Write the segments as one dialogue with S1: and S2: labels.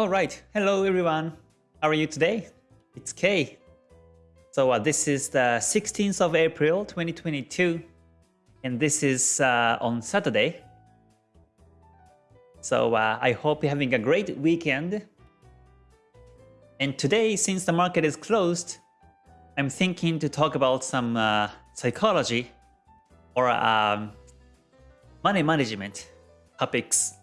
S1: Alright, hello everyone. How are you today? It's Kay. So uh, this is the 16th of April 2022 and this is uh, on Saturday. So uh, I hope you're having a great weekend. And today, since the market is closed, I'm thinking to talk about some uh, psychology or um, money management topics.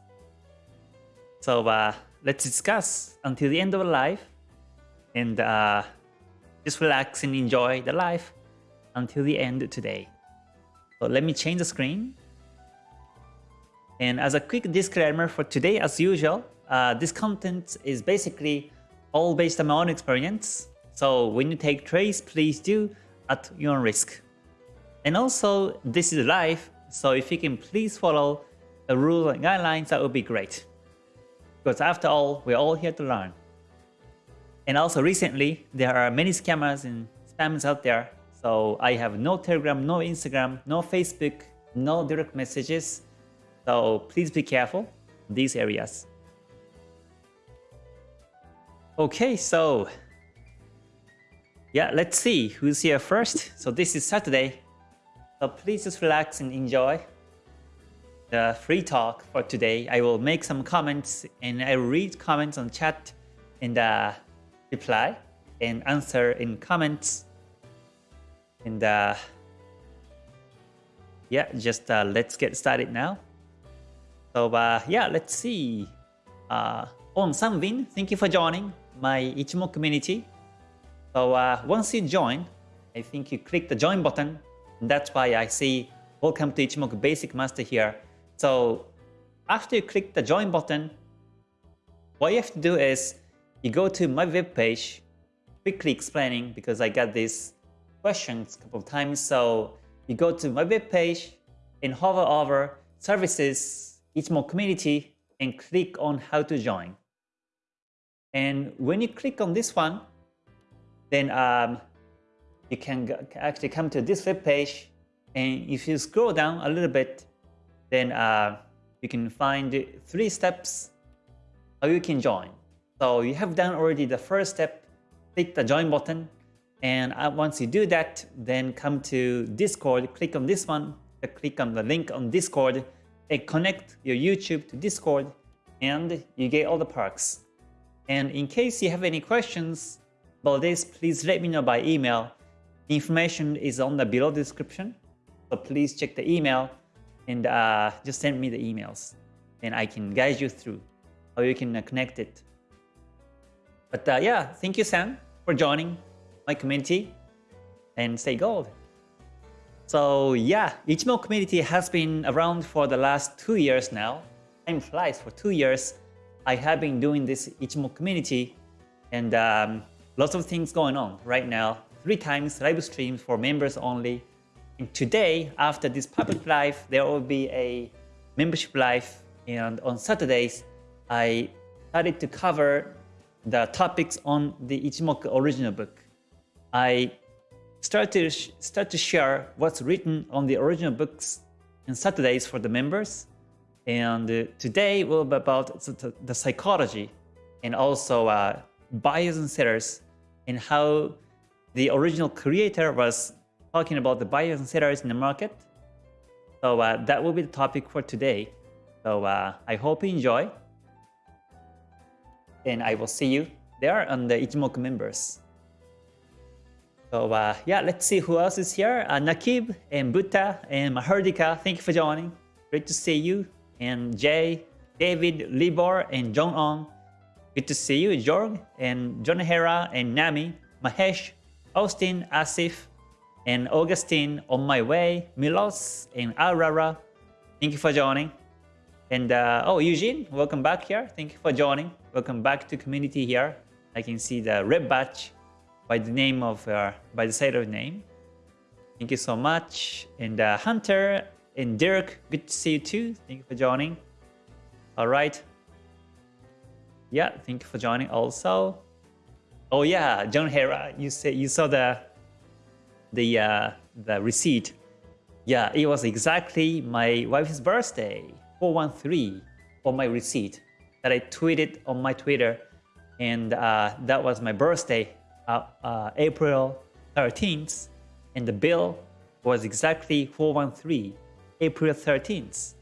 S1: So uh, let's discuss until the end of life and uh, just relax and enjoy the life until the end today. So let me change the screen. And as a quick disclaimer for today, as usual, uh, this content is basically all based on my own experience. So when you take trades, please do at your own risk. And also, this is live, so if you can please follow the rules and guidelines, that would be great. Because after all, we're all here to learn. And also recently, there are many scammers and spammers out there. So I have no Telegram, no Instagram, no Facebook, no direct messages. So please be careful these areas. Okay, so yeah, let's see who's here first. So this is Saturday. So please just relax and enjoy the free talk for today. I will make some comments and I will read comments on chat and uh, reply and answer in comments. And uh, yeah, just uh, let's get started now. So uh, yeah, let's see. Uh, on Sanvin, thank you for joining my Ichimoku community. So uh, once you join, I think you click the join button. That's why I see welcome to Ichimoku Basic Master here. So after you click the join button, what you have to do is you go to my web page, quickly explaining because I got these questions a couple of times. So you go to my web page and hover over services, Ichimoku community and click on how to join. And when you click on this one, then um, you can actually come to this web page. And if you scroll down a little bit, then uh, you can find three steps how you can join. So you have done already the first step, click the join button. And uh, once you do that, then come to Discord, click on this one, click on the link on Discord, and connect your YouTube to Discord, and you get all the perks. And in case you have any questions about this, please let me know by email. The information is on the below description. So please check the email and uh, just send me the emails and I can guide you through how you can uh, connect it. But uh, yeah, thank you Sam for joining my community and stay gold. So yeah, Ichimoku community has been around for the last two years now. Time flies for two years. I have been doing this Ichimoku community and um, lots of things going on right now. Three times live streams for members only. Today, after this public live, there will be a membership live. And on Saturdays, I started to cover the topics on the Ichimoku original book. I start to, start to share what's written on the original books on Saturdays for the members. And uh, today will be about the psychology and also uh, buyers and sellers and how the original creator was talking about the buyers and sellers in the market. So uh, that will be the topic for today. So uh, I hope you enjoy. And I will see you there on the Ichimoku members. So uh, yeah, let's see who else is here. Uh, Nakib and Buta and Mahardika, thank you for joining. Great to see you and Jay, David, Libor, and Jong On. Good to see you, Jorg, and John Hera, and Nami, Mahesh, Austin, Asif, and Augustine, On My Way, Milos, and Aurora. Thank you for joining. And uh, oh, Eugene, welcome back here. Thank you for joining. Welcome back to community here. I can see the red badge by the name of, uh, by the side of name. Thank you so much. And uh, Hunter and Dirk, good to see you too. Thank you for joining. All right. Yeah, thank you for joining also. Oh yeah, John Hera, you say you saw the the uh, the receipt. Yeah, it was exactly my wife's birthday, 413 on my receipt. that I tweeted on my Twitter, and uh, that was my birthday, uh, uh, April 13th, and the bill was exactly 413, April 13th.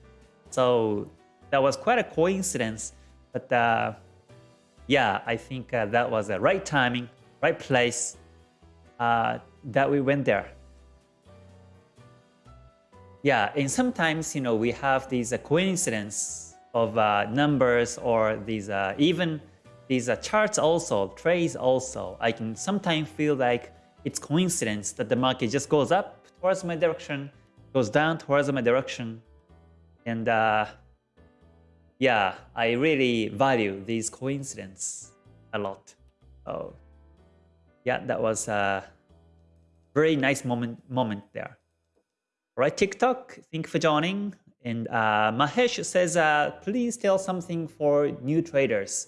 S1: So that was quite a coincidence, but uh, yeah, I think uh, that was the right timing, right place uh, that we went there. Yeah, and sometimes, you know, we have these uh, coincidence of uh, numbers or these uh, even these uh, charts also, trades also. I can sometimes feel like it's coincidence that the market just goes up towards my direction, goes down towards my direction. And uh, yeah, I really value these coincidences a lot. Oh, yeah, that was a very nice moment moment there. All right, TikTok, thank you for joining. And uh, Mahesh says, uh, please tell something for new traders.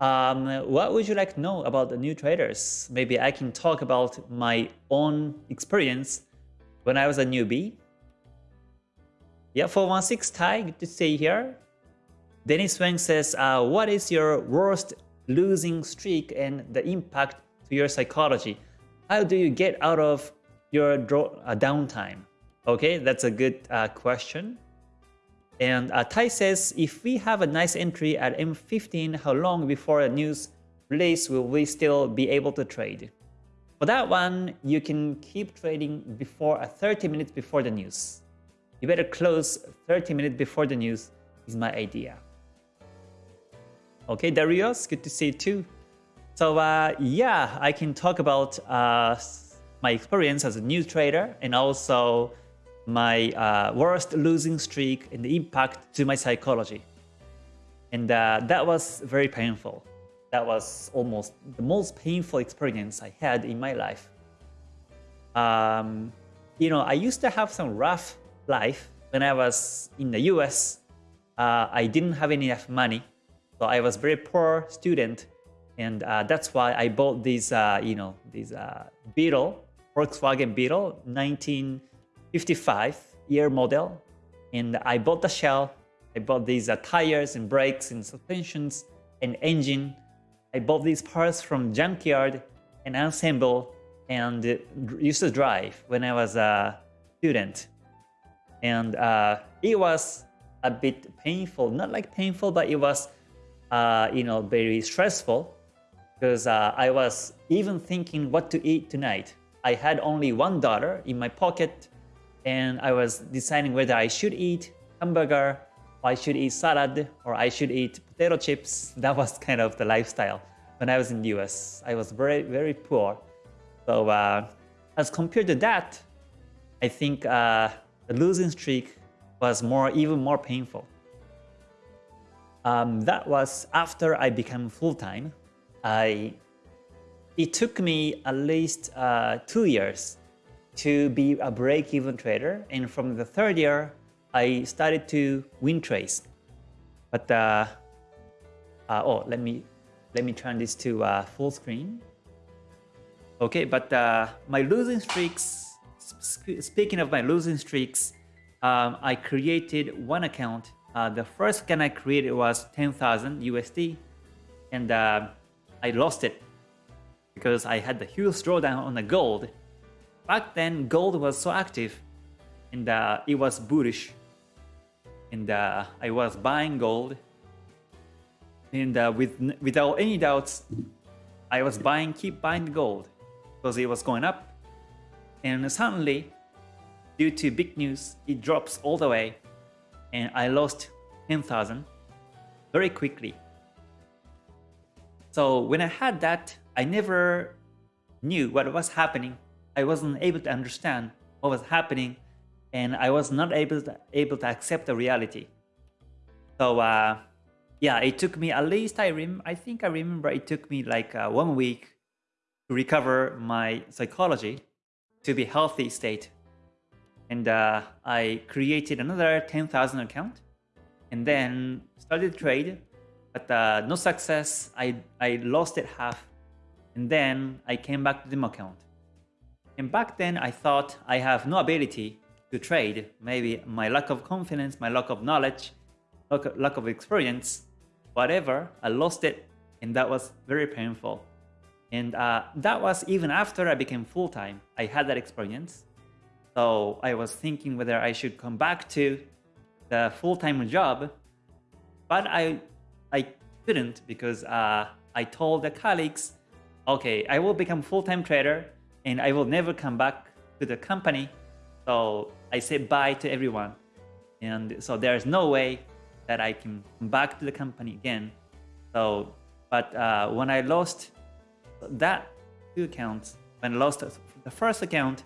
S1: Um, what would you like to know about the new traders? Maybe I can talk about my own experience when I was a newbie. Yeah, 416 Thai, good to see you here. Dennis Wang says, uh, what is your worst losing streak and the impact to your psychology? How do you get out of your draw, uh, downtime? Okay, that's a good uh, question. And uh, Tai says, if we have a nice entry at M15, how long before a news release will we still be able to trade? For that one, you can keep trading before uh, 30 minutes before the news. You better close 30 minutes before the news is my idea. Okay, Darius, good to see you too. So uh, yeah, I can talk about uh, my experience as a new trader and also my uh, worst losing streak and the impact to my psychology. And uh, that was very painful. That was almost the most painful experience I had in my life. Um, you know, I used to have some rough life when I was in the US. Uh, I didn't have enough money, so I was very poor student, and uh, that's why I bought this, uh, you know, this uh, Beetle, Volkswagen Beetle, 1955 year model and I bought the shell. I bought these uh, tires and brakes and suspensions and engine. I bought these parts from junkyard and assemble and used to drive when I was a student. And uh, it was a bit painful, not like painful, but it was, uh, you know, very stressful because uh, I was even thinking what to eat tonight. I had only one dollar in my pocket and I was deciding whether I should eat hamburger, or I should eat salad, or I should eat potato chips. That was kind of the lifestyle when I was in the US. I was very, very poor. So uh, as compared to that, I think uh, the losing streak was more, even more painful. Um, that was after I became full-time. I it took me at least uh, two years to be a break-even trader. And from the third year, I started to win trades. But uh, uh, oh, let me let me turn this to uh, full screen. Okay, but uh, my losing streaks. Speaking of my losing streaks, um, I created one account. Uh, the first account I created was 10,000 USD, and uh, I lost it because I had the huge drawdown on the gold. Back then gold was so active and uh, it was bullish. And uh, I was buying gold. And uh, with without any doubts I was buying keep buying gold because it was going up. And suddenly due to big news it drops all the way and I lost 10,000 very quickly so when I had that I never knew what was happening I wasn't able to understand what was happening and I was not able to, able to accept the reality. So uh, yeah, it took me at least I rem I think I remember it took me like uh, one week to recover my psychology to be healthy state. And uh, I created another 10,000 account and then started trade, but uh, no success. I, I lost it half and then I came back to the account. And back then I thought I have no ability to trade. Maybe my lack of confidence, my lack of knowledge, lack of experience. whatever. I lost it, and that was very painful. And uh, that was even after I became full time. I had that experience. So I was thinking whether I should come back to the full time job, but I I couldn't because uh, I told the colleagues, okay, I will become full time trader and I will never come back to the company. So I said bye to everyone. And so there's no way that I can come back to the company again. So, but uh, when I lost that two accounts, when I lost the first account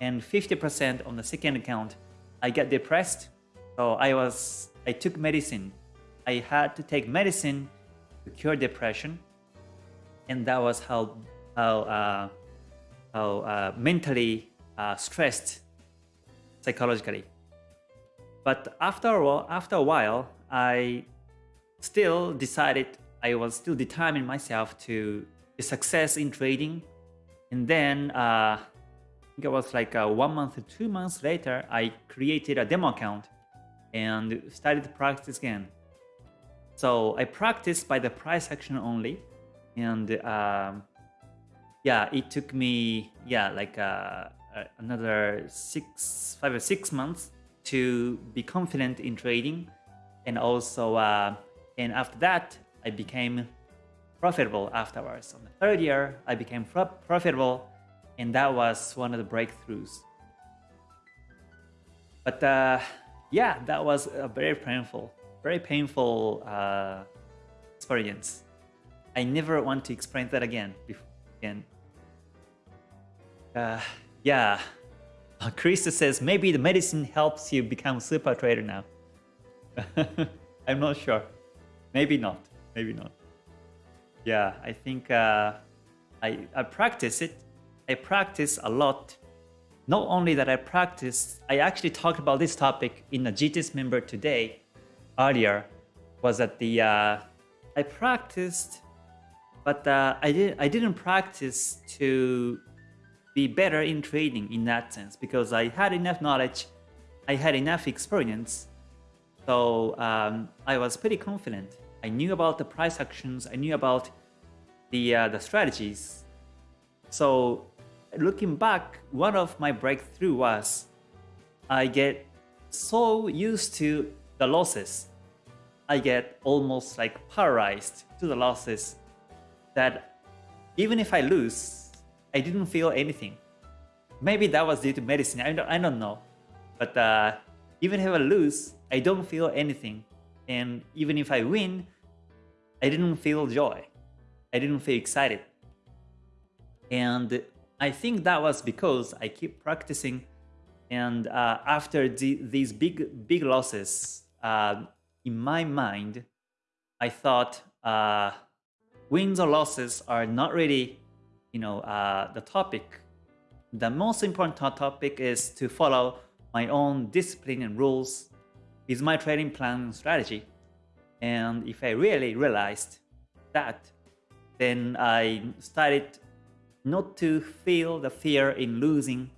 S1: and 50% on the second account, I get depressed. So I was, I took medicine. I had to take medicine to cure depression. And that was how, how, uh, how uh, mentally uh, stressed psychologically. But after a while, after a while, I still decided I was still determined myself to success in trading. And then uh, I think it was like uh, one month two months later, I created a demo account and started to practice again. So I practiced by the price action only. And um, yeah, it took me, yeah, like uh, another six, five or six months to be confident in trading. And also, uh, and after that, I became profitable afterwards. On the third year, I became profitable, and that was one of the breakthroughs. But uh, yeah, that was a very painful, very painful uh, experience. I never want to experience that again. Again. Uh, yeah. Uh, Krista says maybe the medicine helps you become super trader now. I'm not sure. Maybe not. Maybe not. Yeah, I think uh, I, I practice it. I practice a lot. Not only that I practice, I actually talked about this topic in a GTS member today, earlier, was that the uh, I practiced, but uh, I didn't I didn't practice to be better in trading in that sense because I had enough knowledge, I had enough experience, so um, I was pretty confident. I knew about the price actions, I knew about the uh, the strategies. So looking back, one of my breakthrough was I get so used to the losses. I get almost like paralyzed to the losses that even if I lose, I didn't feel anything. Maybe that was due to medicine, I don't, I don't know. But uh, even if I lose, I don't feel anything. And even if I win, I didn't feel joy. I didn't feel excited. And I think that was because I keep practicing. And uh, after the, these big, big losses, uh, in my mind, I thought uh, wins or losses are not really, you know, uh, the topic. The most important topic is to follow my own discipline and rules is my trading plan and strategy. And if I really realized that, then I started not to feel the fear in losing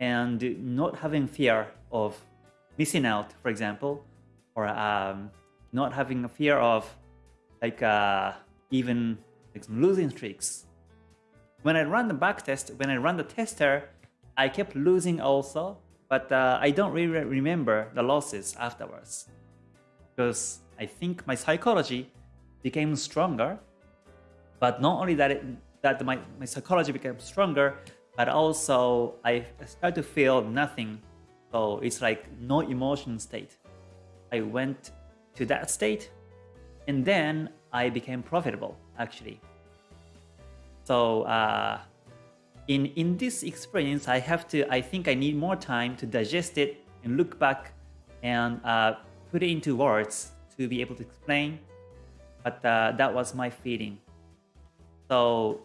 S1: and not having fear of missing out, for example, or um, not having a fear of like uh, even like losing streaks. When I run the backtest, when I run the tester, I kept losing also, but uh, I don't really remember the losses afterwards because I think my psychology became stronger. But not only that, it, that my, my psychology became stronger, but also I started to feel nothing. So it's like no emotion state. I went to that state and then I became profitable actually. So uh, in, in this experience, I have to, I think I need more time to digest it and look back and uh, put it into words to be able to explain. But uh, that was my feeling. So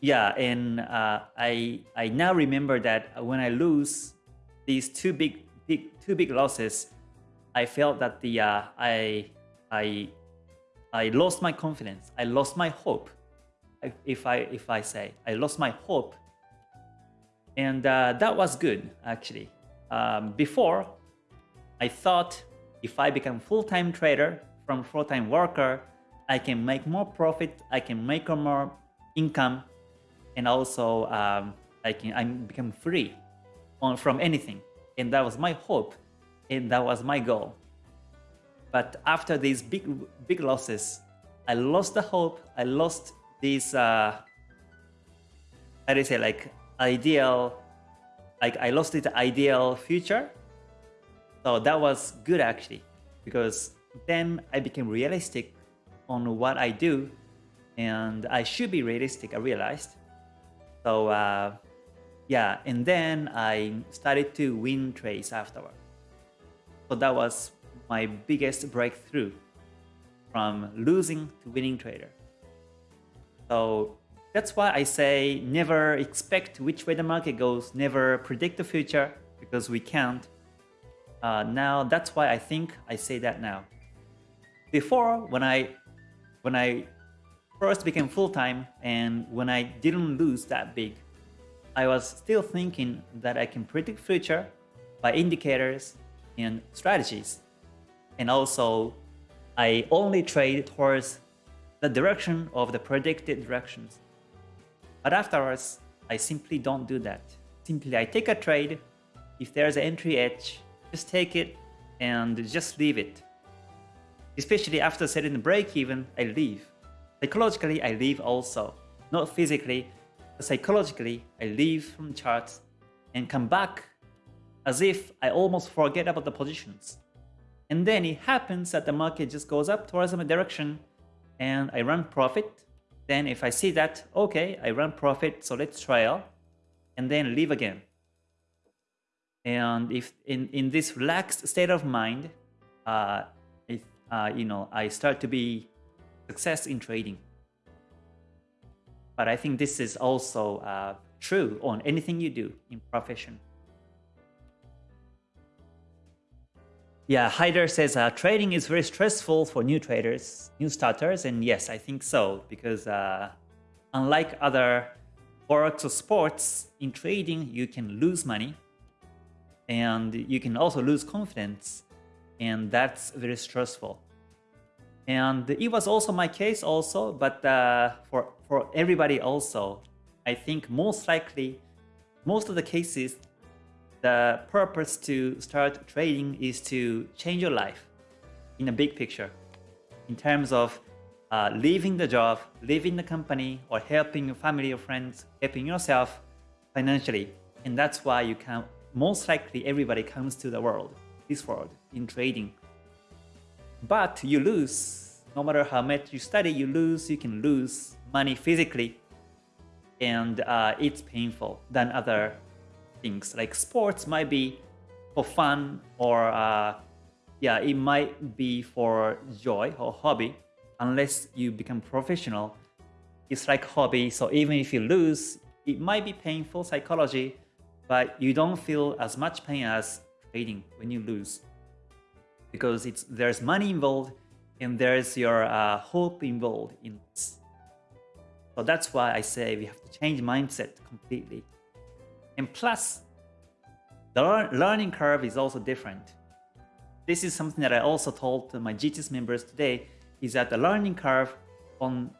S1: yeah, and uh, I I now remember that when I lose these two big big two big losses, I felt that the uh, I I I lost my confidence. I lost my hope. If I if I say I lost my hope and uh, that was good, actually. Um, before, I thought if I become full-time trader from full-time worker, I can make more profit, I can make more income, and also um, I can I become free on, from anything. And that was my hope, and that was my goal. But after these big big losses, I lost the hope. I lost this uh, how do you say like ideal, like I lost the ideal future. So that was good actually, because then I became realistic on what I do, and I should be realistic. I realized. So uh, yeah, and then I started to win trades afterward. So that was my biggest breakthrough from losing to winning trader. So that's why I say never expect which way the market goes, never predict the future because we can't. Uh, now that's why I think I say that now. Before, when I when I first became full-time and when I didn't lose that big, I was still thinking that I can predict future by indicators and strategies. And also, I only trade towards the direction of the predicted directions. But afterwards, I simply don't do that. Simply I take a trade, if there's an entry edge, just take it and just leave it. Especially after setting the break even, I leave. Psychologically, I leave also. Not physically, but psychologically, I leave from charts and come back as if I almost forget about the positions. And then it happens that the market just goes up towards my direction and I run profit then if I see that, okay, I run profit, so let's trial, and then leave again. And if in, in this relaxed state of mind, uh, if, uh, you know, I start to be success in trading. But I think this is also uh, true on anything you do in profession. Yeah, Hyder says uh, trading is very stressful for new traders, new starters, and yes, I think so because uh, unlike other works or sports, in trading you can lose money and you can also lose confidence, and that's very stressful. And it was also my case also, but uh, for for everybody also, I think most likely, most of the cases the purpose to start trading is to change your life in a big picture in terms of uh, leaving the job, leaving the company, or helping your family or friends, helping yourself financially. And that's why you can, most likely everybody comes to the world, this world, in trading. But you lose, no matter how much you study, you lose, you can lose money physically. And uh, it's painful than other things. Like sports might be for fun or uh, yeah, it might be for joy or hobby. Unless you become professional, it's like hobby. So even if you lose, it might be painful psychology, but you don't feel as much pain as trading when you lose because it's there's money involved and there's your uh, hope involved in this. So that's why I say we have to change mindset completely. And plus, the learning curve is also different. This is something that I also told my GTS members today, is that the learning curve on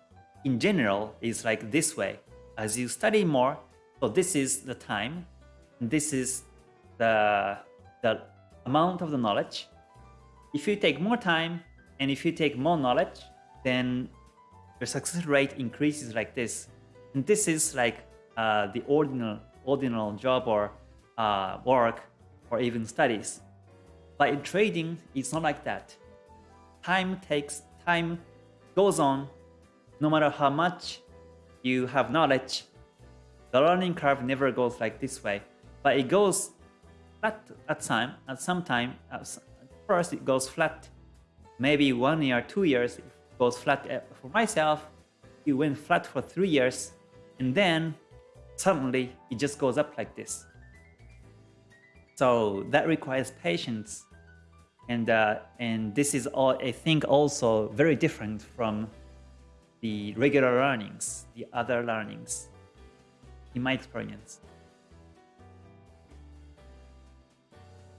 S1: in general is like this way. As you study more, so this is the time, this is the, the amount of the knowledge. If you take more time, and if you take more knowledge, then your success rate increases like this. And this is like uh, the ordinal ordinal job or uh, work or even studies. But in trading, it's not like that. Time takes, time goes on, no matter how much you have knowledge, the learning curve never goes like this way, but it goes flat at time, at some time, at first it goes flat, maybe one year, two years, it goes flat. Uh, for myself, it went flat for three years, and then suddenly it just goes up like this. So that requires patience. And, uh, and this is, all, I think, also very different from the regular learnings, the other learnings, in my experience.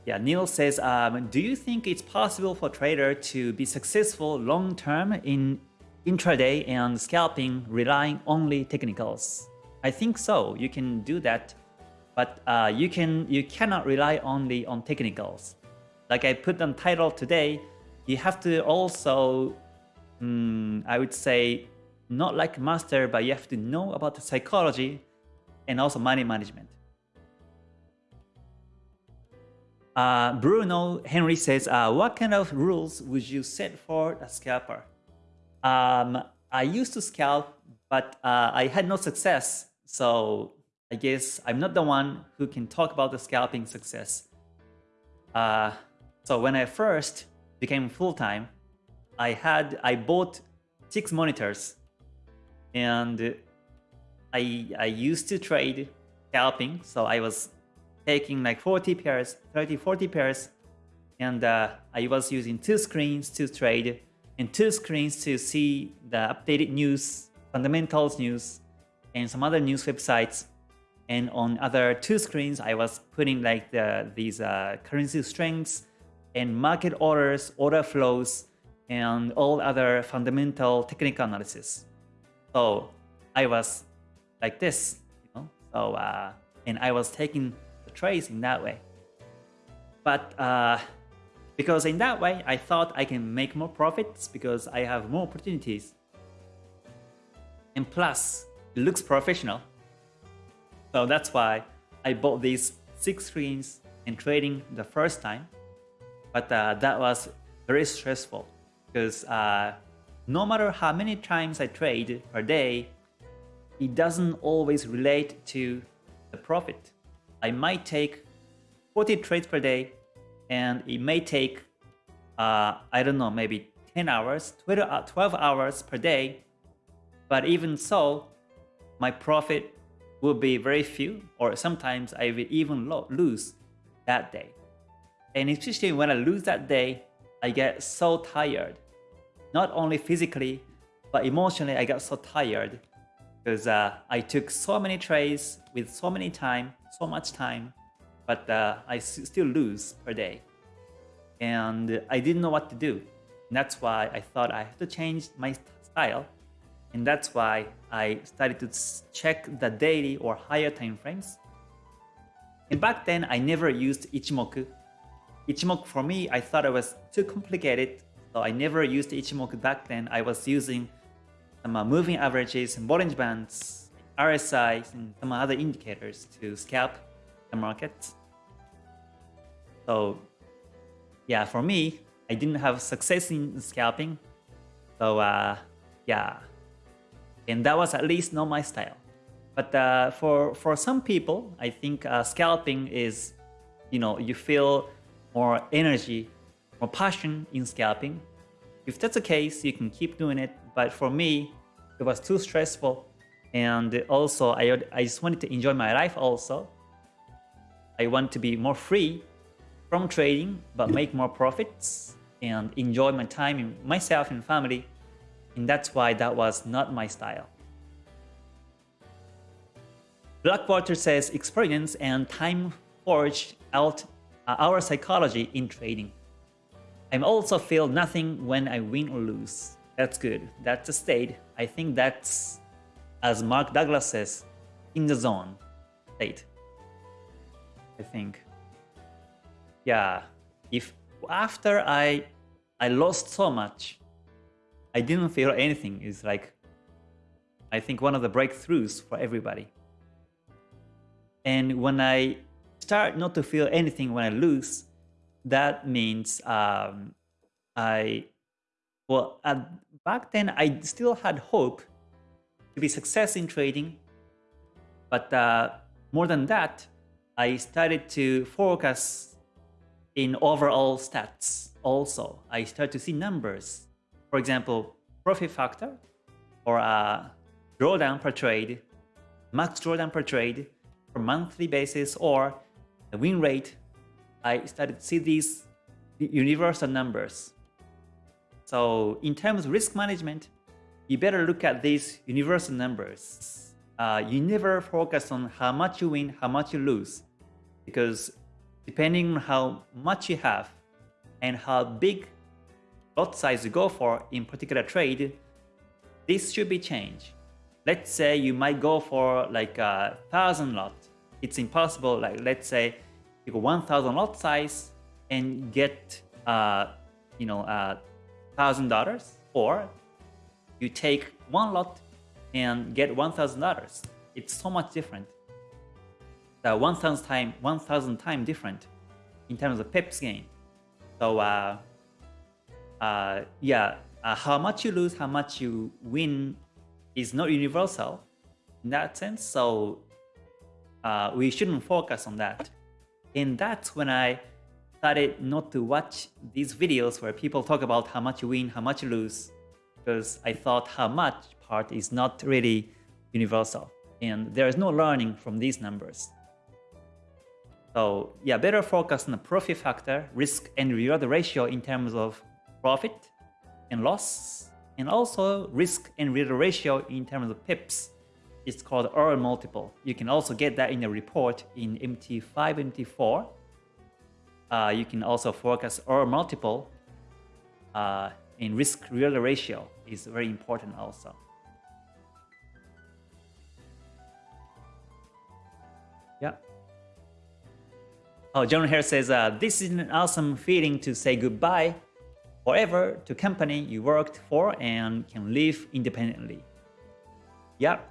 S1: Yeah, Neil says, um, do you think it's possible for trader to be successful long-term in intraday and scalping relying only technicals. I think so. You can do that, but uh, you can you cannot rely only on technicals. Like I put on title today, you have to also, um, I would say, not like master, but you have to know about the psychology and also money management. Uh, Bruno Henry says, uh, what kind of rules would you set for a scalper? Um, I used to scalp, but uh, I had no success. So I guess I'm not the one who can talk about the scalping success. Uh, so when I first became full-time, I had I bought six monitors and I, I used to trade scalping. So I was taking like 40 pairs, 30, 40 pairs. And uh, I was using two screens to trade and two screens to see the updated news, fundamentals news, and some other news websites. And on other two screens, I was putting like the, these uh, currency strengths and market orders, order flows, and all other fundamental technical analysis. So I was like this, you know. So uh, and I was taking the trades in that way. But uh, because in that way, I thought I can make more profits because I have more opportunities. And plus, it looks professional. So that's why I bought these six screens in trading the first time. But uh, that was very stressful because uh, no matter how many times I trade per day, it doesn't always relate to the profit. I might take 40 trades per day and it may take, uh, I don't know, maybe 10 hours, 12 uh, hours per day. But even so, my profit will be very few or sometimes I will even lose that day. And especially when I lose that day, I get so tired not only physically, but emotionally I got so tired because uh, I took so many trades with so many time, so much time, but uh, I still lose per day. And I didn't know what to do. And that's why I thought I have to change my style. And that's why I started to check the daily or higher time frames. And back then, I never used Ichimoku. Ichimoku for me, I thought it was too complicated so I never used Ichimoku back then. I was using some uh, moving averages and Bollinger Bands, RSI, and some other indicators to scalp the market. So yeah, for me, I didn't have success in scalping. So uh, yeah, and that was at least not my style. But uh, for for some people, I think uh, scalping is, you know, you feel more energy more passion in scalping. If that's the case, you can keep doing it. But for me, it was too stressful. And also, I, I just wanted to enjoy my life also. I want to be more free from trading, but make more profits and enjoy my time in myself and family. And that's why that was not my style. Blackwater says experience and time forged out uh, our psychology in trading. I also feel nothing when I win or lose. That's good. That's a state. I think that's, as Mark Douglas says, in the zone state. I think. Yeah, if after I I lost so much, I didn't feel anything. Is like, I think one of the breakthroughs for everybody. And when I start not to feel anything when I lose, that means um, I, well, at, back then I still had hope to be success in trading. But uh, more than that, I started to focus in overall stats also. I started to see numbers. For example, profit factor or a drawdown per trade, max drawdown per trade per monthly basis or the win rate I started to see these universal numbers. So in terms of risk management, you better look at these universal numbers. Uh, you never focus on how much you win, how much you lose, because depending on how much you have and how big lot size you go for in particular trade, this should be changed. Let's say you might go for like a thousand lot. It's impossible. Like let's say you go 1,000 lot size and get uh, you know uh, thousand dollars, or you take one lot and get one thousand dollars. It's so much different. The 1,000 time 1,000 time different in terms of pips gain. So uh, uh, yeah, uh, how much you lose, how much you win is not universal in that sense. So uh, we shouldn't focus on that. And that's when I started not to watch these videos where people talk about how much you win, how much you lose, because I thought how much part is not really universal. And there is no learning from these numbers. So yeah, better focus on the profit factor, risk and reward ratio in terms of profit and loss, and also risk and reward ratio in terms of pips. It's called R multiple. You can also get that in the report in MT5, MT4. Uh, you can also focus R multiple uh, in risk reward ratio is very important also. Yeah. Oh, John Hera says, uh, this is an awesome feeling to say goodbye forever to company you worked for and can live independently. Yep,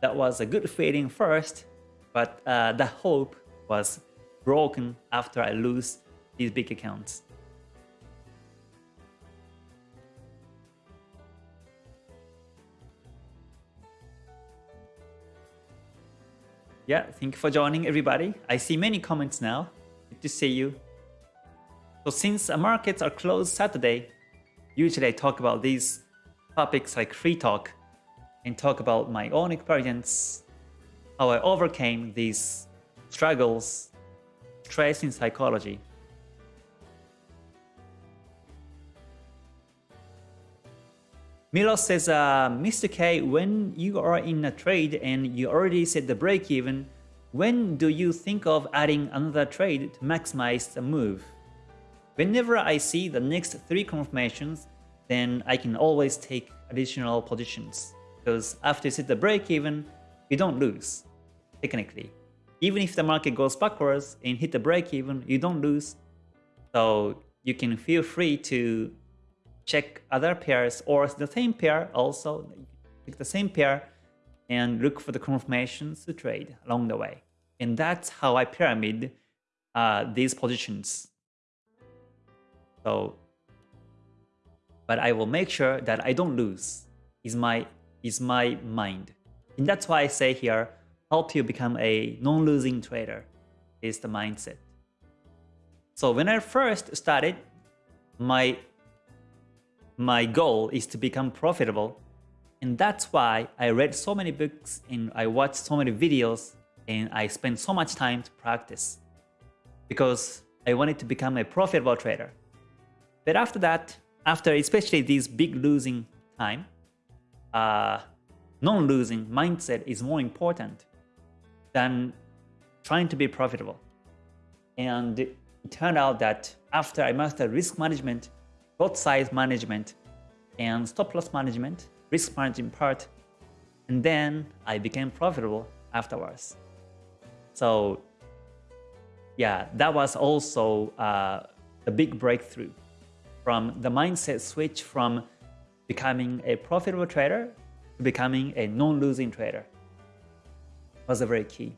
S1: that was a good feeling first, but uh, the hope was broken after I lose these big accounts. Yeah, thank you for joining everybody. I see many comments now. Good to see you. So since markets are closed Saturday, usually I talk about these topics like free talk and talk about my own experience, how I overcame these struggles, stress in psychology. Milo says, uh, Mr. K, when you are in a trade and you already set the break even, when do you think of adding another trade to maximize the move? Whenever I see the next three confirmations, then I can always take additional positions. Because after you set the break even, you don't lose, technically. Even if the market goes backwards and hit the break even, you don't lose. So you can feel free to check other pairs or the same pair also, pick the same pair and look for the confirmations to trade along the way. And that's how I pyramid uh, these positions. So, but I will make sure that I don't lose is my, is my mind. And that's why I say here, help you become a non-losing trader is the mindset. So when I first started, my my goal is to become profitable. And that's why I read so many books and I watched so many videos and I spent so much time to practice. Because I wanted to become a profitable trader. But after that, after especially this big losing time, uh, non-losing mindset is more important than trying to be profitable. And it turned out that after I mastered risk management, lot size management and stop loss management, risk management part, and then I became profitable afterwards. So yeah, that was also uh, a big breakthrough from the mindset switch from becoming a profitable trader to becoming a non-losing trader was a very key.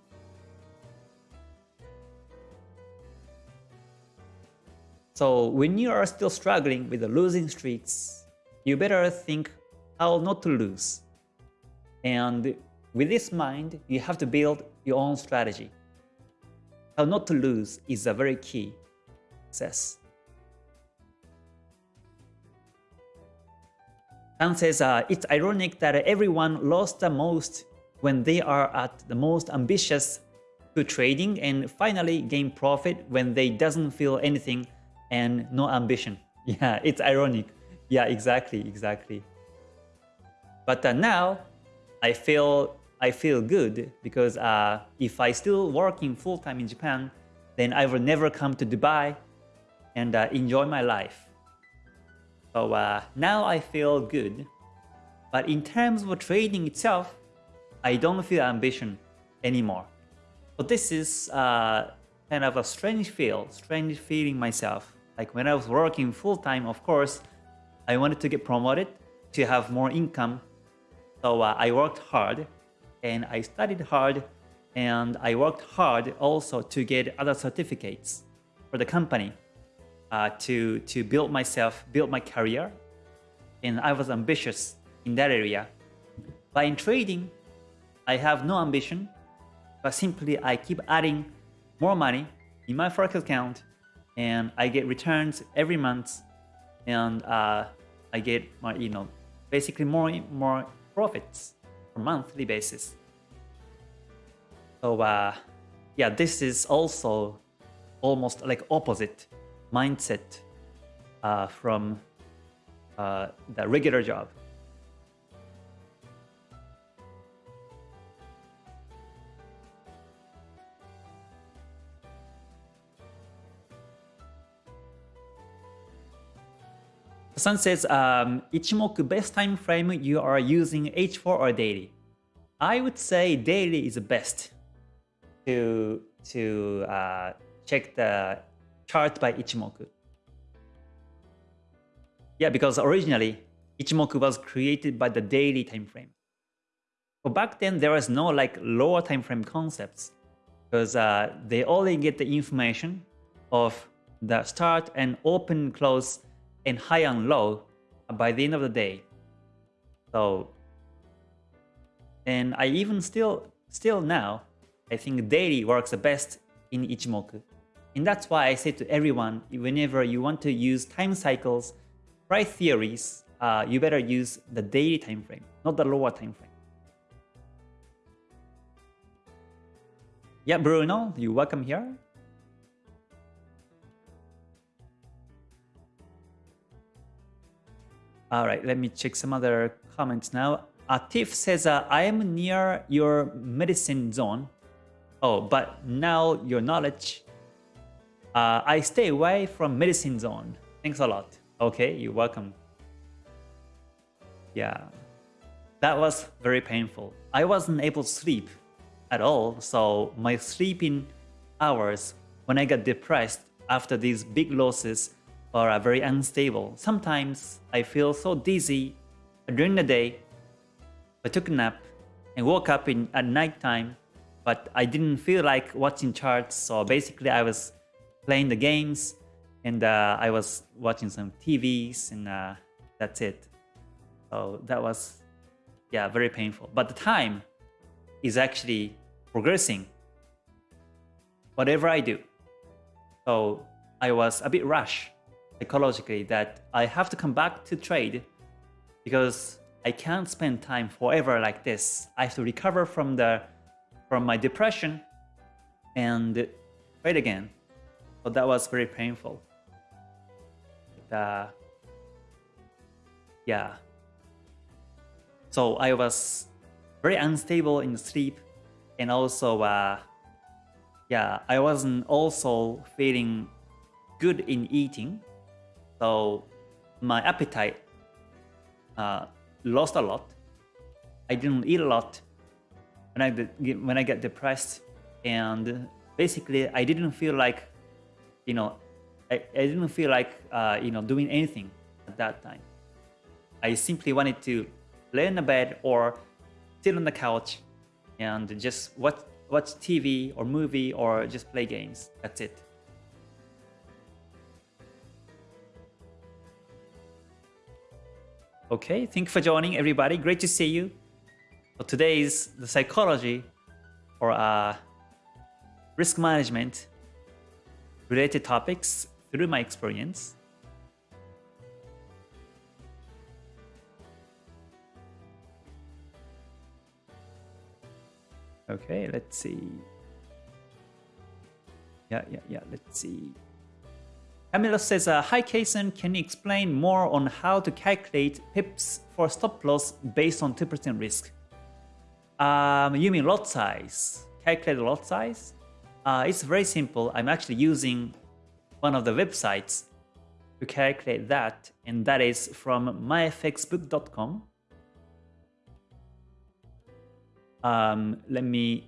S1: So when you are still struggling with the losing streaks, you better think how not to lose. And with this mind, you have to build your own strategy. How not to lose is a very key success. Dan says, uh, it's ironic that everyone lost the most when they are at the most ambitious to trading and finally gain profit when they doesn't feel anything and no ambition. Yeah, it's ironic. Yeah, exactly, exactly. But uh, now I feel I feel good because uh, if I still working full time in Japan, then I will never come to Dubai and uh, enjoy my life. So uh, now I feel good. But in terms of trading itself, I don't feel ambition anymore. But this is uh, kind of a strange feel, strange feeling myself. Like when I was working full time, of course, I wanted to get promoted to have more income. So uh, I worked hard and I studied hard and I worked hard also to get other certificates for the company uh, to, to build myself, build my career. And I was ambitious in that area. But in trading, I have no ambition, but simply I keep adding more money in my forex account and I get returns every month and uh, I get my, you know, basically more, more profits on monthly basis. So uh, yeah, this is also almost like opposite mindset uh, from uh, the regular job. Sun says, um, Ichimoku best time frame you are using H4 or daily? I would say daily is the best to to uh, check the chart by Ichimoku. Yeah, because originally Ichimoku was created by the daily time frame. But back then there was no like lower time frame concepts because uh, they only get the information of the start and open close and high and low by the end of the day. So, and I even still, still now, I think daily works the best in Ichimoku. And that's why I say to everyone, whenever you want to use time cycles, price theories, uh, you better use the daily time frame, not the lower time frame. Yeah, Bruno, you welcome here. All right, let me check some other comments now. Atif says, uh, I am near your medicine zone. Oh, but now your knowledge. Uh, I stay away from medicine zone. Thanks a lot. Okay, you're welcome. Yeah, that was very painful. I wasn't able to sleep at all, so my sleeping hours when I got depressed after these big losses are very unstable. Sometimes I feel so dizzy during the day. I took a nap and woke up in at night time, but I didn't feel like watching charts. So basically, I was playing the games and uh, I was watching some TVs, and uh, that's it. So that was, yeah, very painful. But the time is actually progressing. Whatever I do. So I was a bit rushed psychologically that I have to come back to trade because I can't spend time forever like this. I have to recover from the from my depression and trade again. So that was very painful. Uh, yeah. So I was very unstable in sleep and also uh, yeah, I wasn't also feeling good in eating so my appetite uh, lost a lot. I didn't eat a lot when I when I get depressed, and basically I didn't feel like, you know, I, I didn't feel like uh, you know doing anything at that time. I simply wanted to lay in the bed or sit on the couch and just watch watch TV or movie or just play games. That's it. Okay, thank you for joining everybody. Great to see you. So today is the psychology or uh, risk management related topics through my experience. Okay, let's see. Yeah, yeah, yeah, let's see. Camilo says, uh, Hi Kason, can you explain more on how to calculate pips for stop loss based on 2% risk? Um, you mean lot size? Calculate lot size? Uh, it's very simple. I'm actually using one of the websites to calculate that, and that is from myfxbook.com. um, let me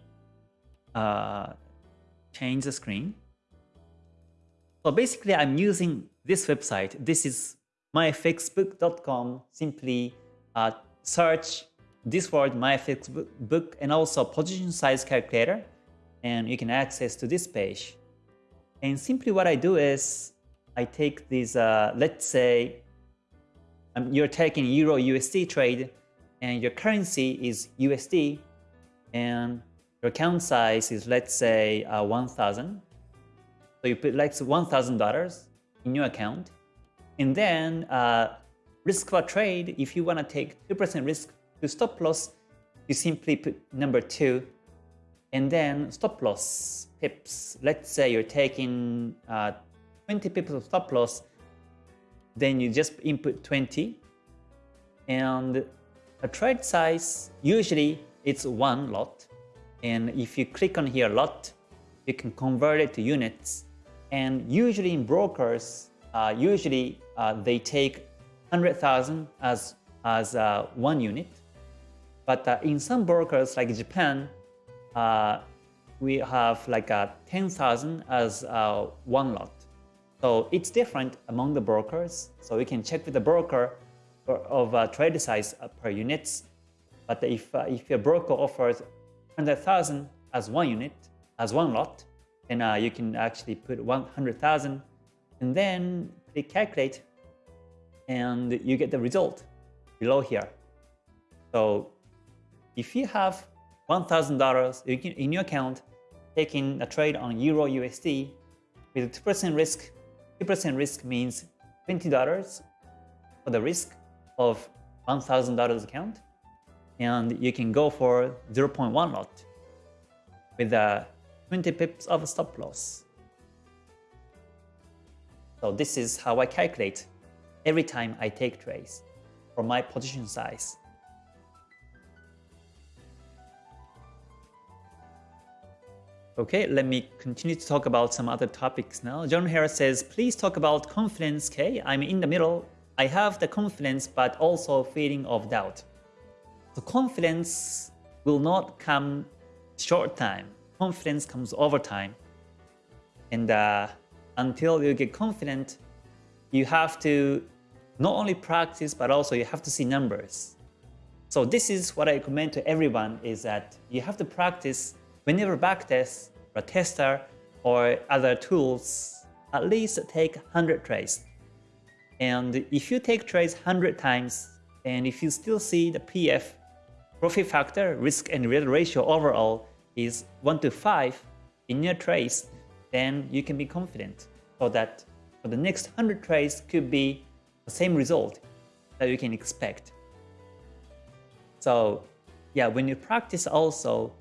S1: uh, change the screen. So basically, I'm using this website. This is myfxbook.com. Simply uh, search this word myfxbook and also position size calculator, and you can access to this page. And simply what I do is I take these, uh, let's say um, you're taking Euro USD trade and your currency is USD and your account size is let's say uh, 1000 so you put like $1,000 in your account and then uh, risk for trade if you want to take 2% risk to stop loss you simply put number 2 and then stop loss pips. Let's say you're taking uh, 20 pips of stop loss then you just input 20 and a trade size usually it's one lot. And if you click on here lot you can convert it to units. And usually in brokers uh, usually uh, they take 100,000 as as uh, one unit. But uh, in some brokers like Japan uh, we have like a 10,000 as uh, one lot so it's different among the brokers. So we can check with the broker of uh, trade size uh, per units. But if, uh, if your broker offers 100,000 as one unit, as one lot, then uh, you can actually put 100,000 and then click calculate and you get the result below here. So if you have $1,000 in your account taking a trade on Euro USD with 2% risk 2% risk means $20 for the risk of $1,000 account. And you can go for 0.1 lot with a 20 pips of stop loss. So this is how I calculate every time I take trades for my position size. Okay, let me continue to talk about some other topics now. John Harris says, please talk about confidence, okay? I'm in the middle. I have the confidence, but also feeling of doubt. So confidence will not come short time. Confidence comes over time. And uh, until you get confident, you have to not only practice, but also you have to see numbers. So this is what I recommend to everyone is that you have to practice Whenever backtest or tester or other tools, at least take 100 trades. And if you take trades 100 times, and if you still see the PF, profit factor, risk and reward ratio overall is 1 to 5 in your trades, then you can be confident so that for the next 100 trades could be the same result that you can expect. So yeah, when you practice also,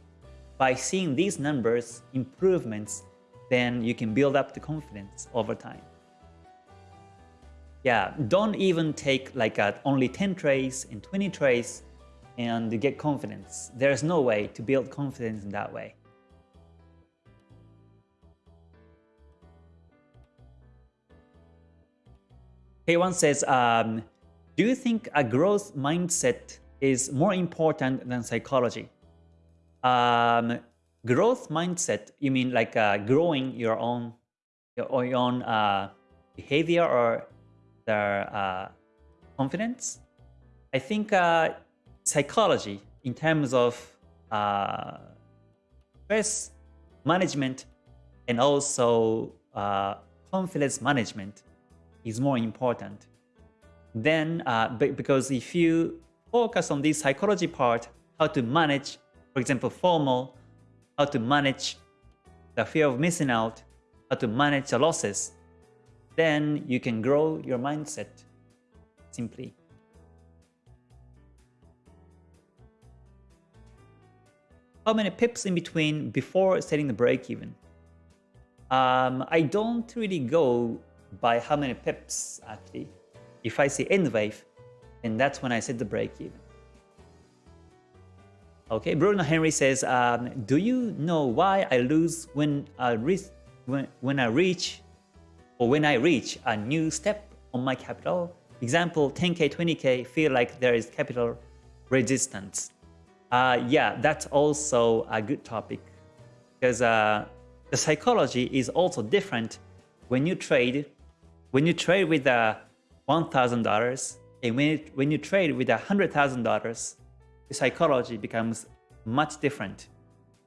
S1: by seeing these numbers, improvements, then you can build up the confidence over time. Yeah, don't even take like a, only 10 trades and 20 trades and get confidence. There's no way to build confidence in that way. K1 says, um, do you think a growth mindset is more important than psychology? Um, growth mindset, you mean like uh, growing your own your, own uh, behavior or their uh, confidence? I think uh, psychology in terms of uh, stress management and also uh, confidence management is more important. Then, because if you focus on this psychology part, how to manage for example, FOMO, how to manage the fear of missing out, how to manage the losses, then you can grow your mindset simply. How many pips in between before setting the break even? Um, I don't really go by how many pips actually. If I see end wave, then that's when I set the break even. Okay, Bruno Henry says, um, do you know why I lose when I reach when, when I reach or when I reach a new step on my capital? Example, 10k, 20k feel like there is capital resistance. Uh, yeah, that's also a good topic because uh, the psychology is also different when you trade. When you trade with a thousand dollars and when it, when you trade with a hundred thousand dollars, the psychology becomes much different.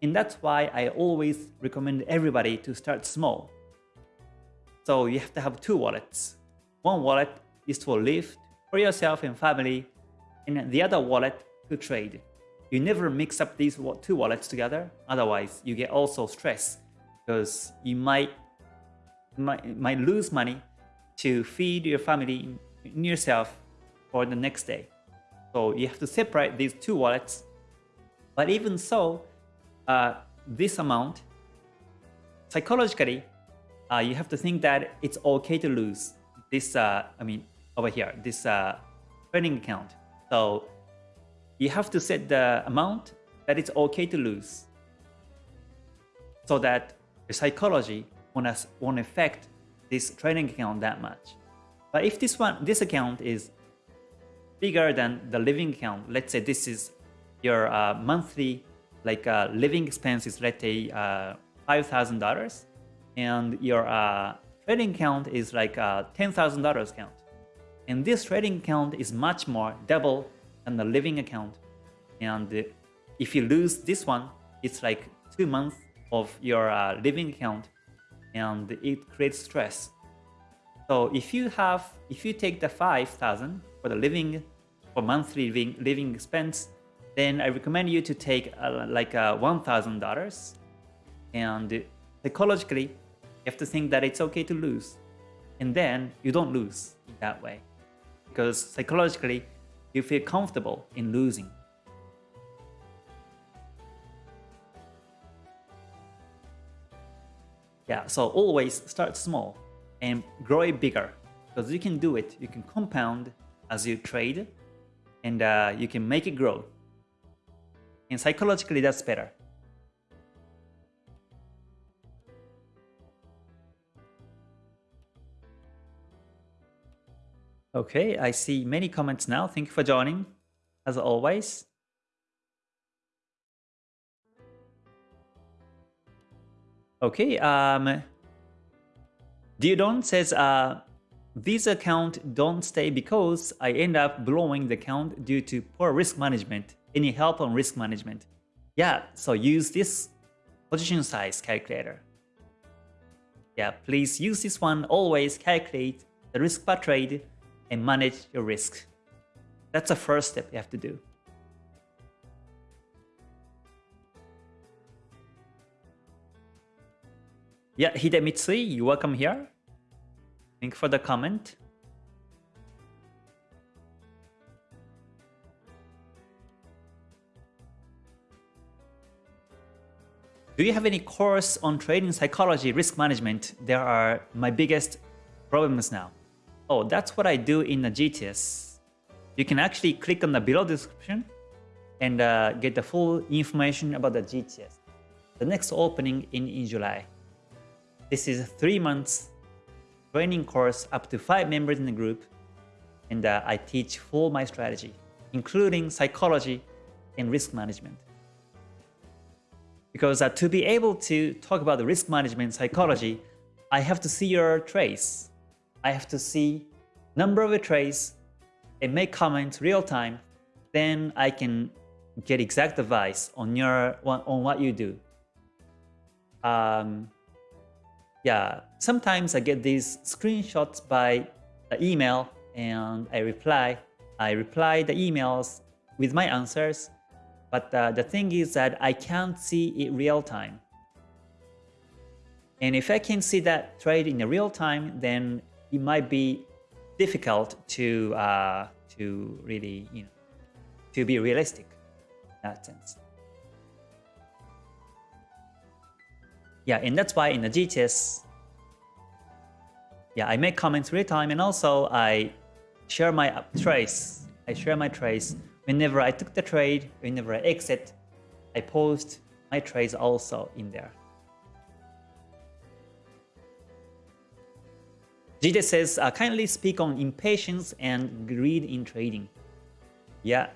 S1: And that's why I always recommend everybody to start small. So you have to have two wallets. One wallet is for live for yourself and family, and the other wallet to trade. You never mix up these two wallets together, otherwise you get also stress because you might, might, might lose money to feed your family and yourself for the next day. So you have to separate these two wallets. But even so, uh, this amount, psychologically, uh, you have to think that it's okay to lose this, uh, I mean, over here, this uh, trading account. So you have to set the amount that it's okay to lose so that the psychology won't, won't affect this trading account that much. But if this one, this account is bigger than the living account, let's say this is your uh, monthly like uh, living expenses, let's say uh, $5,000 and your uh, trading account is like a $10,000 account. And this trading account is much more double than the living account. And if you lose this one, it's like two months of your uh, living account and it creates stress. So if you have, if you take the 5,000 for the living, for monthly living, living expense, then I recommend you to take uh, like uh, $1,000 and psychologically, you have to think that it's okay to lose. And then you don't lose that way because psychologically, you feel comfortable in losing. Yeah, so always start small and grow it bigger because you can do it. You can compound as you trade and uh, you can make it grow. And psychologically, that's better. Okay, I see many comments now. Thank you for joining, as always. Okay, um, Diodon says, uh, this account don't stay because I end up blowing the account due to poor risk management. Any help on risk management? Yeah, so use this position size calculator. Yeah, please use this one. Always calculate the risk per trade and manage your risk. That's the first step you have to do. Yeah, Hidemitsui, you welcome here. Thank you for the comment. Do you have any course on trading psychology, risk management? There are my biggest problems now. Oh, that's what I do in the GTS. You can actually click on the below description and uh, get the full information about the GTS. The next opening in, in July. This is three months training course up to five members in the group and uh, I teach full my strategy, including psychology and risk management. Because uh, to be able to talk about the risk management psychology, I have to see your trades. I have to see number of trades and make comments real time. Then I can get exact advice on your on what you do. Um, yeah, sometimes I get these screenshots by email and I reply. I reply the emails with my answers but uh, the thing is that I can't see it real time. And if I can see that trade in the real time, then it might be difficult to uh, to really you know to be realistic in that sense. Yeah, and that's why in the GTS, yeah, I make comments real time, and also I share my trace. I share my trace Whenever I took the trade, whenever I exit, I post my trades also in there. Jide says, uh, kindly speak on impatience and greed in trading. Yeah.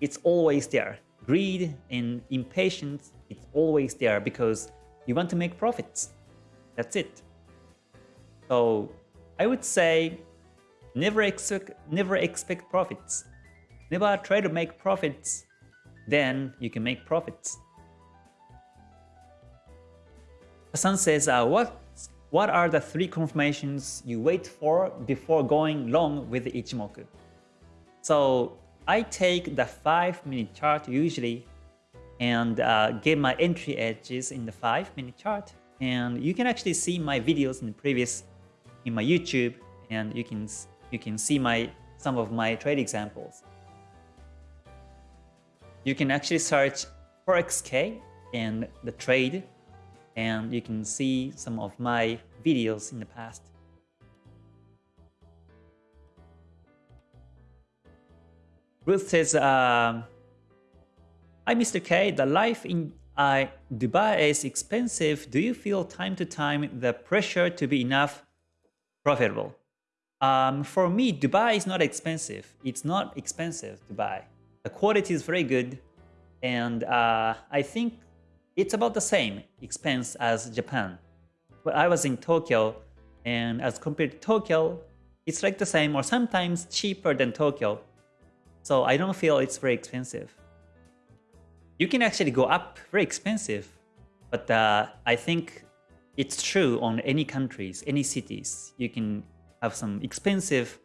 S1: it's always there. Greed and impatience, it's always there because you want to make profits. That's it. So I would say never expect never expect profits. Never try to make profits. Then you can make profits. Hassan says, uh, what what are the three confirmations you wait for before going long with Ichimoku? So I take the 5 minute chart usually and uh, get my entry edges in the 5 minute chart. And you can actually see my videos in the previous in my YouTube and you can you can see my some of my trade examples. You can actually search ForexK and the trade and you can see some of my videos in the past. Ruth says, uh, Hi Mr. K, the life in uh, Dubai is expensive. Do you feel time to time the pressure to be enough profitable? Um, for me, Dubai is not expensive. It's not expensive, Dubai. The quality is very good. And uh, I think it's about the same expense as Japan. But I was in Tokyo, and as compared to Tokyo, it's like the same or sometimes cheaper than Tokyo. So I don't feel it's very expensive. You can actually go up very expensive, but uh, I think it's true on any countries, any cities. You can have some expensive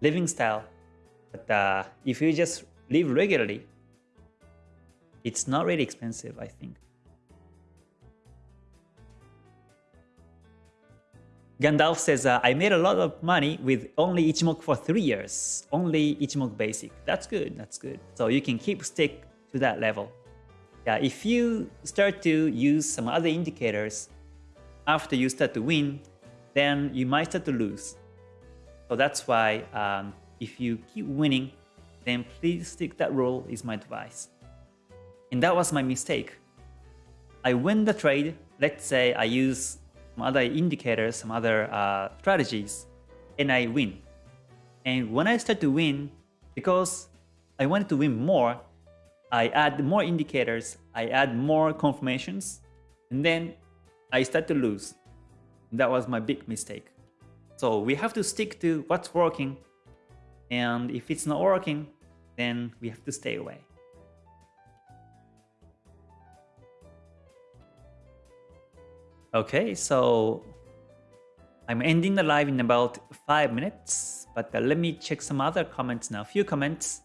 S1: living style, but uh, if you just live regularly, it's not really expensive, I think. Gandalf says, uh, I made a lot of money with only Ichimoku for three years. Only Ichimoku basic. That's good. That's good. So you can keep stick to that level. Yeah, if you start to use some other indicators after you start to win, then you might start to lose. So that's why um, if you keep winning, then please stick that rule is my advice. And that was my mistake. I win the trade. Let's say I use some other indicators, some other uh, strategies, and I win. And when I start to win, because I wanted to win more, I add more indicators, I add more confirmations, and then I start to lose. That was my big mistake. So we have to stick to what's working, and if it's not working, then we have to stay away. Okay, so I'm ending the live in about 5 minutes, but uh, let me check some other comments now. A few comments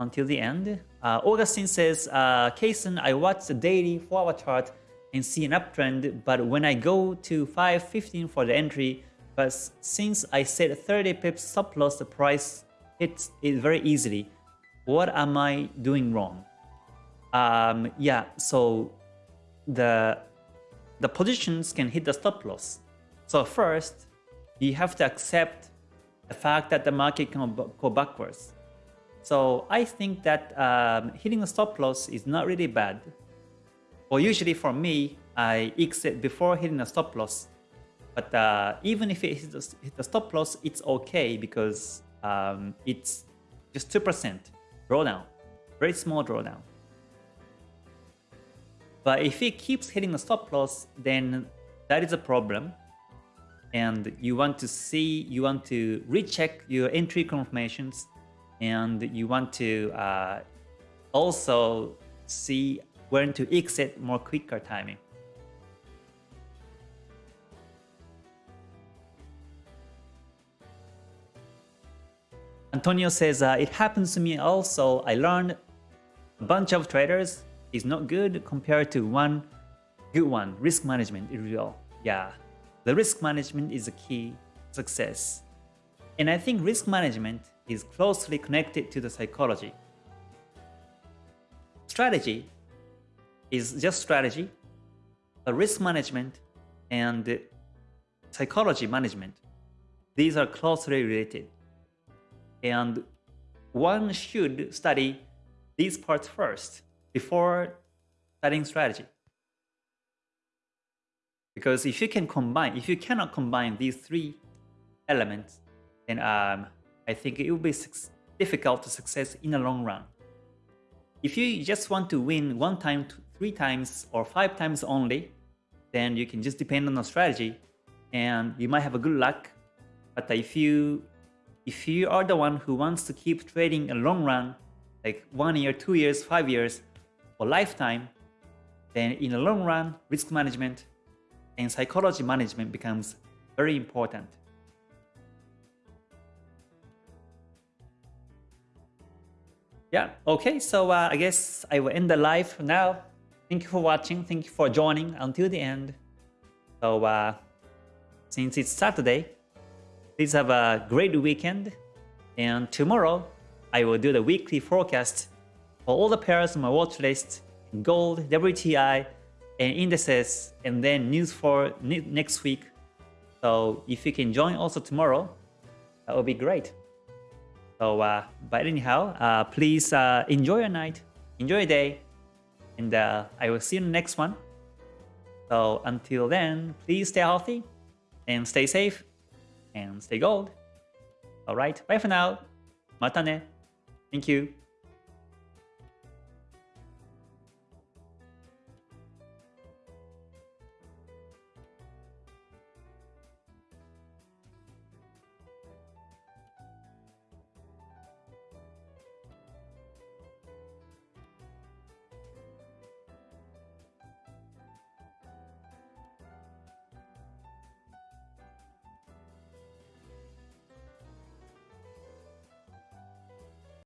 S1: until the end. Uh, Augustine says, uh, Kason, I watch the daily 4-hour chart and see an uptrend, but when I go to 5.15 for the entry, but since I set 30 pips stop loss, the price hits it very easily. What am I doing wrong? Um, yeah, so the the positions can hit the stop loss. So first, you have to accept the fact that the market can go backwards. So I think that um, hitting a stop loss is not really bad. Or usually for me, I exit before hitting a stop loss. But uh, even if it hits the stop loss, it's okay because um, it's just 2% drawdown, very small drawdown. But if it keeps hitting the stop loss, then that is a problem. And you want to see, you want to recheck your entry confirmations, and you want to uh, also see when to exit more quicker timing. Antonio says, uh, it happens to me also. I learned a bunch of traders is not good compared to one good one. Risk management is real. Yeah, the risk management is a key success. And I think risk management is closely connected to the psychology. Strategy is just strategy, risk management and psychology management, these are closely related. And one should study these parts first before studying strategy. Because if you can combine, if you cannot combine these three elements, then um, I think it will be difficult to success in the long run. if you just want to win one time, three times, or five times only, then you can just depend on a strategy and you might have a good luck. But if you if you are the one who wants to keep trading a long run, like one year, two years, five years, or lifetime, then in the long run, risk management and psychology management becomes very important. Yeah, okay, so uh, I guess I will end the live now. Thank you for watching, thank you for joining until the end. So uh, since it's Saturday, please have a great weekend. And tomorrow, I will do the weekly forecast for all the pairs on my watch list, gold, WTI, and indices, and then news for next week. So if you can join also tomorrow, that would be great. So, uh, but anyhow, uh, please uh, enjoy your night, enjoy your day, and uh, I will see you in the next one. So until then, please stay healthy and stay safe and stay gold. Alright, bye for now. Mata ne. Thank you.